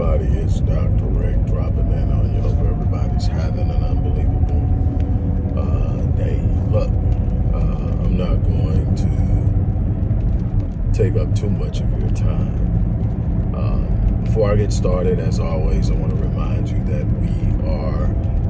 everybody? It's Dr. Rick dropping in on you. Hope everybody's having an unbelievable uh, day. Look, uh, I'm not going to take up too much of your time. Um, before I get started, as always, I want to remind you that we are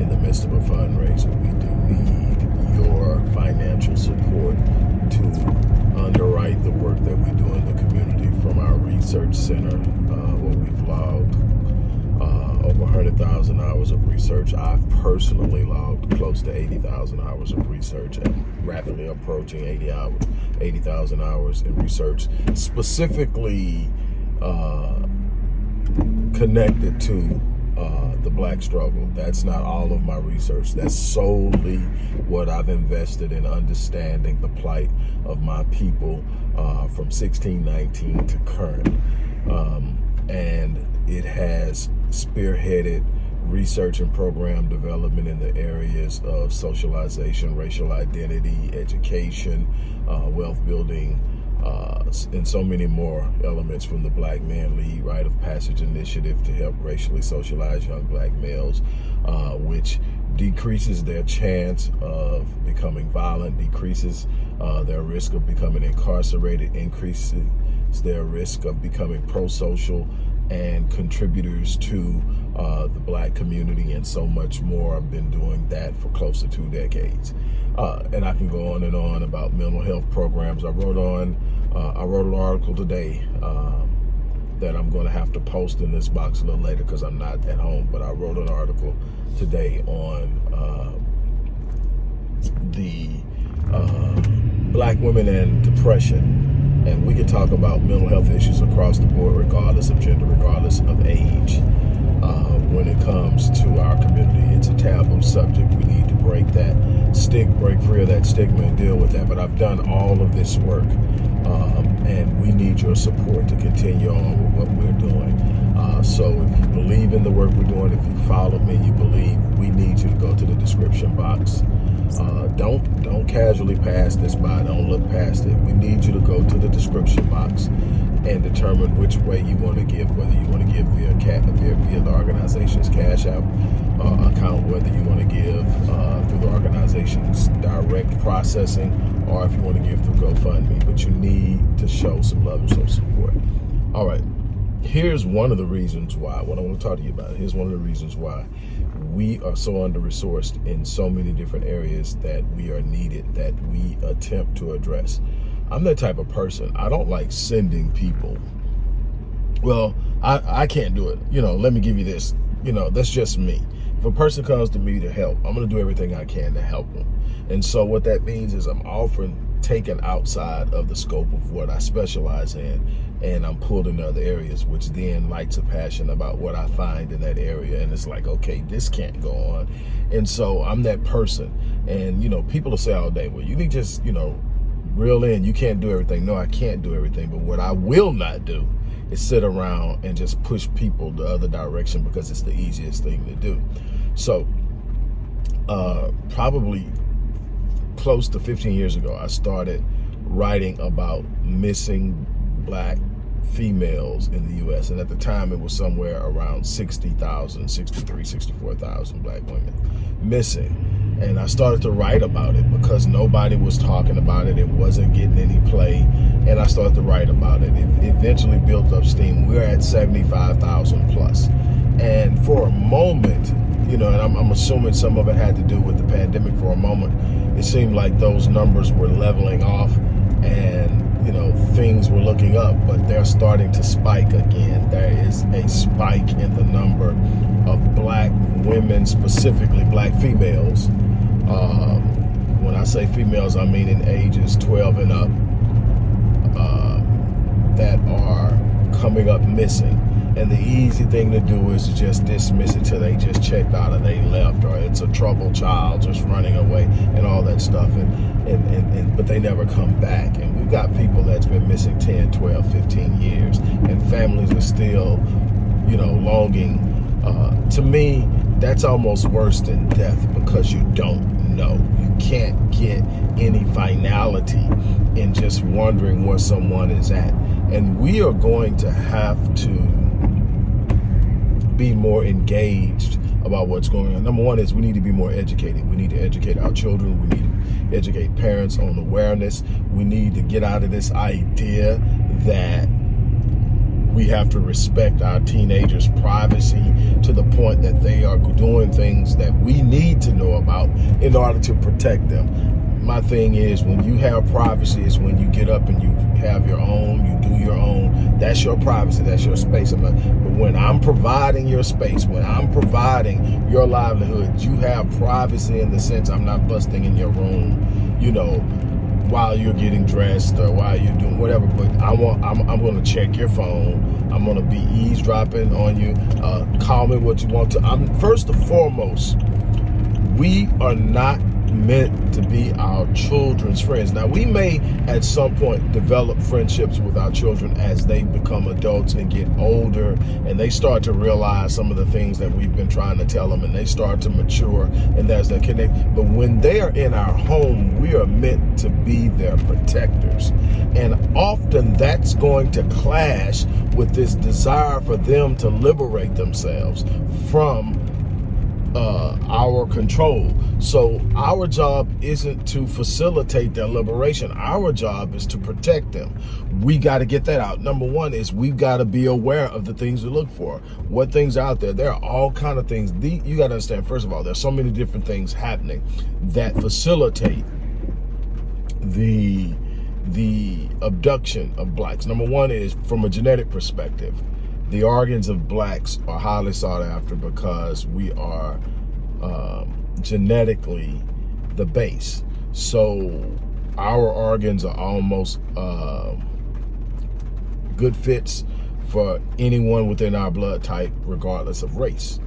in the midst of a fundraiser. We do need your financial support to underwrite the work that we do in the community from our research center, uh, where we've logged uh, over 100,000 hours of research. I've personally logged close to 80,000 hours of research and rapidly approaching 80 hours, 80,000 hours in research, specifically uh, connected to uh, the black struggle. That's not all of my research. That's solely what I've invested in understanding the plight of my people uh, from 1619 to current. Um, and it has spearheaded research and program development in the areas of socialization, racial identity, education, uh, wealth building, uh, and so many more elements from the Black Man Lead Rite of Passage Initiative to help racially socialize young black males, uh, which decreases their chance of becoming violent, decreases uh, their risk of becoming incarcerated, increases their risk of becoming pro-social and contributors to uh, the black community and so much more. I've been doing that for close to two decades. Uh, and I can go on and on about mental health programs. I wrote on, uh, I wrote an article today um, that I'm going to have to post in this box a little later because I'm not at home. But I wrote an article today on uh, the uh, black women and depression. And we can talk about mental health issues across the board, regardless of gender, regardless of age. Uh, when it comes to our community, it's a taboo subject. We need to break that stick, break free of that stigma and deal with that. But I've done all of this work um, and we need your support to continue on with what we're doing. Uh, so if you believe in the work we're doing, if you follow me, you believe, we need you to go to the description box. Uh, don't don't casually pass this by. Don't look past it. We need you to go to the description box and determine which way you want to give, whether you want to give via, via, via the organization's Cash App uh, account, whether you want to give uh, through the organization's direct processing, or if you want to give through GoFundMe. But you need to show some love and some support. All right. Here's one of the reasons why, what I want to talk to you about, here's one of the reasons why we are so under-resourced in so many different areas that we are needed, that we attempt to address. I'm that type of person. I don't like sending people. Well, I, I can't do it. You know, let me give you this. You know, that's just me. If a person comes to me to help, I'm going to do everything I can to help them. And so what that means is I'm often taken outside of the scope of what I specialize in and I'm pulled in other areas, which then lights a passion about what I find in that area. And it's like, okay, this can't go on. And so I'm that person. And, you know, people will say all day, well, you need just, you know, reel in. You can't do everything. No, I can't do everything. But what I will not do is sit around and just push people the other direction because it's the easiest thing to do. So uh, probably close to 15 years ago, I started writing about missing black females in the U.S. And at the time, it was somewhere around 60,000, 63, 64,000 black women missing. And I started to write about it because nobody was talking about it. It wasn't getting any play. And I started to write about it. It eventually built up steam. We're at 75,000 plus. And for a moment, you know, and I'm, I'm assuming some of it had to do with the pandemic for a moment, it seemed like those numbers were leveling off and, you know, things were looking up, but they're starting to spike again. There is a spike in the number of black women, specifically black females. Um, when I say females, I mean in ages 12 and up uh, that are coming up missing. And the easy thing to do is to just dismiss it till they just checked out or they left or it's a troubled child just running away and all that stuff. And, and, and, and But they never come back. And we've got people that's been missing 10, 12, 15 years. And families are still, you know, longing. Uh, to me, that's almost worse than death because you don't know. You can't get any finality in just wondering where someone is at. And we are going to have to be more engaged about what's going on. Number one is we need to be more educated. We need to educate our children. We need to educate parents on awareness. We need to get out of this idea that we have to respect our teenagers' privacy to the point that they are doing things that we need to know about in order to protect them. My thing is when you have privacy is when you get up and you have your own, you do your own. That's your privacy, that's your space. But when I'm providing your space, when I'm providing your livelihood, you have privacy in the sense I'm not busting in your room, you know, while you're getting dressed or while you're doing whatever. But I want, I'm, I'm going to check your phone. I'm going to be eavesdropping on you. Uh, call me what you want to. I'm first and foremost. We are not meant to be our children's friends. Now, we may at some point develop friendships with our children as they become adults and get older and they start to realize some of the things that we've been trying to tell them and they start to mature and there's that connect. But when they are in our home, we are meant to be their protectors. And often that's going to clash with this desire for them to liberate themselves from uh, our control. So our job isn't to facilitate their liberation. Our job is to protect them. We got to get that out. Number one is we've got to be aware of the things we look for. What things out there? There are all kind of things. The, you got to understand, first of all, there's so many different things happening that facilitate the the abduction of blacks. Number one is from a genetic perspective the organs of blacks are highly sought after because we are um, genetically the base. So our organs are almost uh, good fits for anyone within our blood type, regardless of race.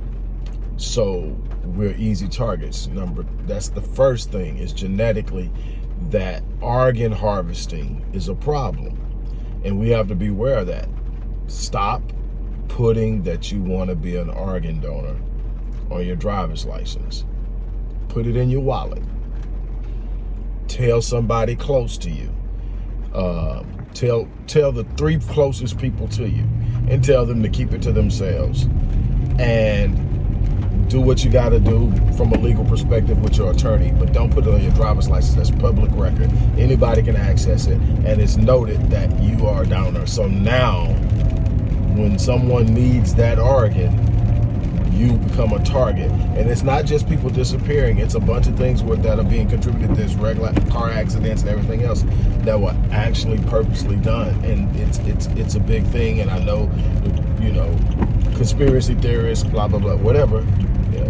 So we're easy targets. Number that's the first thing is genetically that organ harvesting is a problem. And we have to be aware of that. Stop putting that you want to be an organ donor on your driver's license. Put it in your wallet. Tell somebody close to you. Uh, tell tell the three closest people to you and tell them to keep it to themselves. And do what you got to do from a legal perspective with your attorney, but don't put it on your driver's license. That's public record. Anybody can access it, and it's noted that you are a donor. So now, when someone needs that organ, you become a target. And it's not just people disappearing. It's a bunch of things that are being contributed to this regular car accidents and everything else that were actually purposely done. And it's it's it's a big thing. And I know, you know, conspiracy theorists, blah, blah, blah, whatever.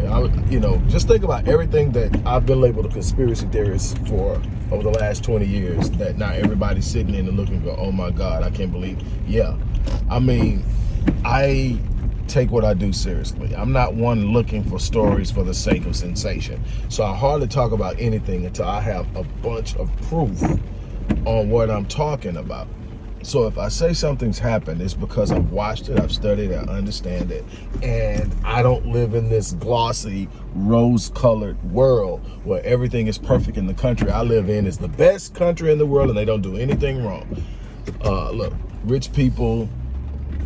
I you know, just think about everything that I've been labeled a conspiracy theorist for over the last 20 years that now everybody's sitting in and looking and go, oh my God, I can't believe. Yeah. I mean, I take what I do seriously. I'm not one looking for stories for the sake of sensation. So I hardly talk about anything until I have a bunch of proof on what I'm talking about. So if I say something's happened, it's because I've watched it, I've studied it, I understand it, and I don't live in this glossy, rose-colored world where everything is perfect in the country I live in is the best country in the world and they don't do anything wrong. Uh, look, rich people,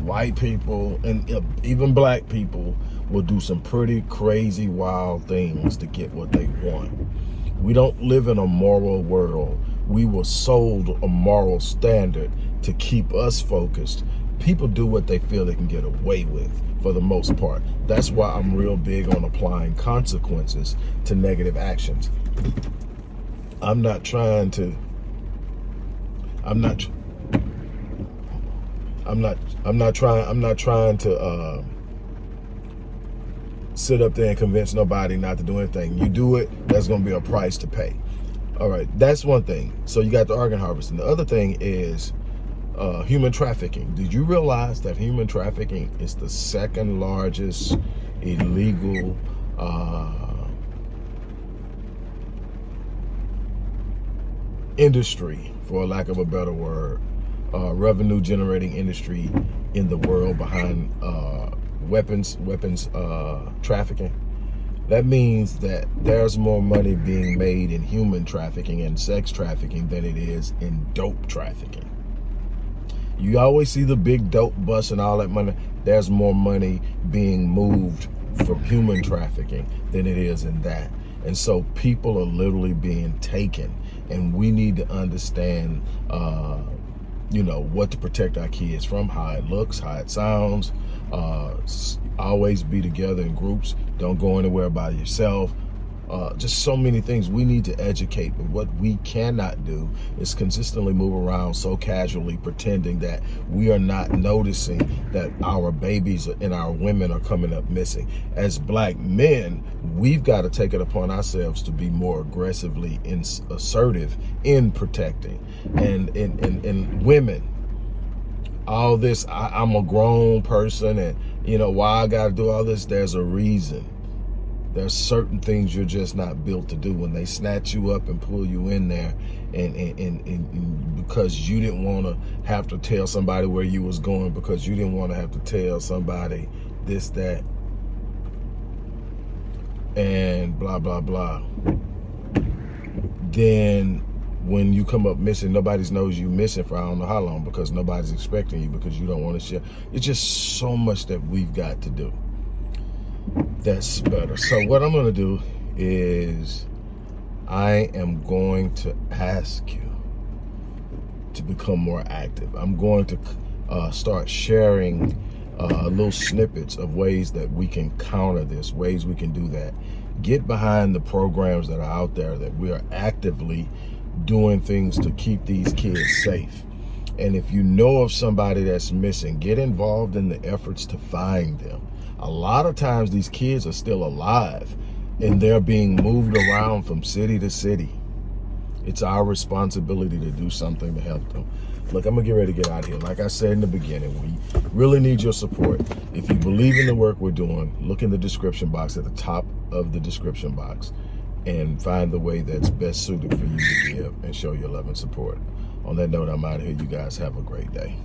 white people, and uh, even black people will do some pretty crazy, wild things to get what they want. We don't live in a moral world. We were sold a moral standard to keep us focused. People do what they feel they can get away with for the most part. That's why I'm real big on applying consequences to negative actions. I'm not trying to, I'm not, I'm not I'm not trying I'm not trying to uh, sit up there and convince nobody not to do anything. You do it, that's gonna be a price to pay. All right, that's one thing. So you got the organ harvesting. The other thing is uh, human trafficking. Did you realize that human trafficking is the second largest illegal uh, industry, for lack of a better word, uh, revenue generating industry in the world behind uh, weapons weapons uh, trafficking. That means that there's more money being made in human trafficking and sex trafficking than it is in dope trafficking. You always see the big dope bus and all that money. There's more money being moved for human trafficking than it is in that. And so people are literally being taken and we need to understand, uh, you know, what to protect our kids from, how it looks, how it sounds, uh, always be together in groups. Don't go anywhere by yourself uh, just so many things we need to educate. But what we cannot do is consistently move around so casually pretending that we are not noticing that our babies and our women are coming up missing. As black men, we've got to take it upon ourselves to be more aggressively in, assertive in protecting. And, women, all this, I, I'm a grown person and, you know, why I got to do all this, there's a reason there's certain things you're just not built to do. When they snatch you up and pull you in there and, and, and, and because you didn't want to have to tell somebody where you was going because you didn't want to have to tell somebody this that and blah blah blah. Then when you come up missing nobody knows you missing for I don't know how long because nobody's expecting you because you don't want to share. It's just so much that we've got to do that's better. So what I'm going to do is I am going to ask you to become more active. I'm going to uh, start sharing uh, little snippets of ways that we can counter this, ways we can do that. Get behind the programs that are out there that we are actively doing things to keep these kids safe. And if you know of somebody that's missing, get involved in the efforts to find them a lot of times these kids are still alive and they're being moved around from city to city. It's our responsibility to do something to help them. Look, I'm gonna get ready to get out of here. Like I said in the beginning, we really need your support. If you believe in the work we're doing, look in the description box at the top of the description box and find the way that's best suited for you to give and show your love and support. On that note, I'm out of here. You guys have a great day.